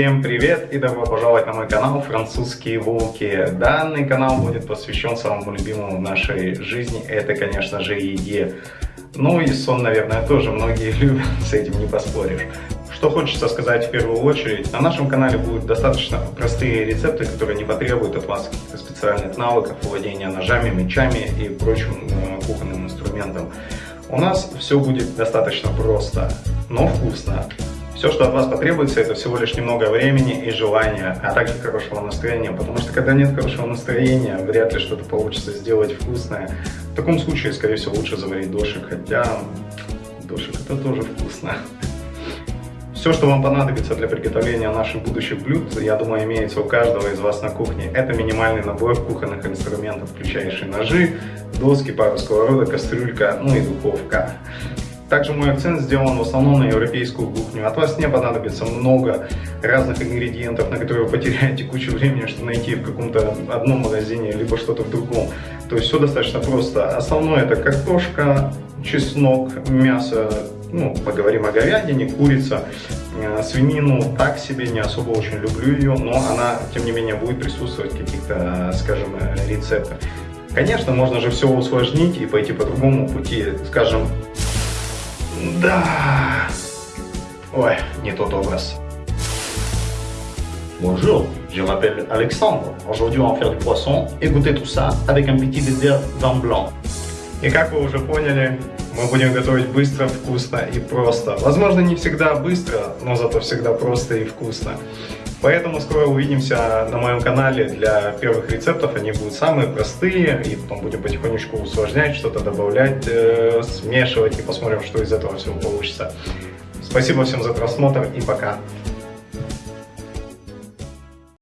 Всем привет и добро пожаловать на мой канал «Французские волки». Данный канал будет посвящен самому любимому в нашей жизни, это, конечно же, еде. Ну и сон, наверное, тоже многие любят, с этим не поспоришь. Что хочется сказать в первую очередь, на нашем канале будут достаточно простые рецепты, которые не потребуют от вас каких-то специальных навыков, владения ножами, мечами и прочим э, кухонным инструментом. У нас все будет достаточно просто, но вкусно. Все, что от вас потребуется, это всего лишь немного времени и желания, а также хорошего настроения, потому что когда нет хорошего настроения, вряд ли что-то получится сделать вкусное. В таком случае, скорее всего, лучше заварить дошик, хотя дошик это тоже вкусно. Все, что вам понадобится для приготовления наших будущих блюд, я думаю, имеется у каждого из вас на кухне. Это минимальный набор кухонных инструментов, включающий ножи, доски, пару сковородок, кастрюлька, ну и духовка. Также мой акцент сделан в основном на европейскую кухню. От вас не понадобится много разных ингредиентов, на которые вы потеряете кучу времени, чтобы найти в каком-то одном магазине, либо что-то в другом. То есть все достаточно просто. Основное это картошка, чеснок, мясо, ну, поговорим о говядине, курица, э, свинину так себе, не особо очень люблю ее, но она, тем не менее, будет присутствовать в каких-то, скажем, рецептах. Конечно, можно же все усложнить и пойти по другому пути, скажем, да. Ой, не тот образ. Bonjour, je m'appelle Alexandre. Aujourd'hui, on va faire du poisson et goûter tout ça avec un petit dessert vin blanc. И как вы уже поняли, мы будем готовить быстро, вкусно и просто. Возможно, не всегда быстро, но зато всегда просто и вкусно. Поэтому скоро увидимся на моем канале для первых рецептов. Они будут самые простые, и потом будем потихонечку усложнять, что-то добавлять, э, смешивать, и посмотрим, что из этого всего получится. Спасибо всем за просмотр, и пока!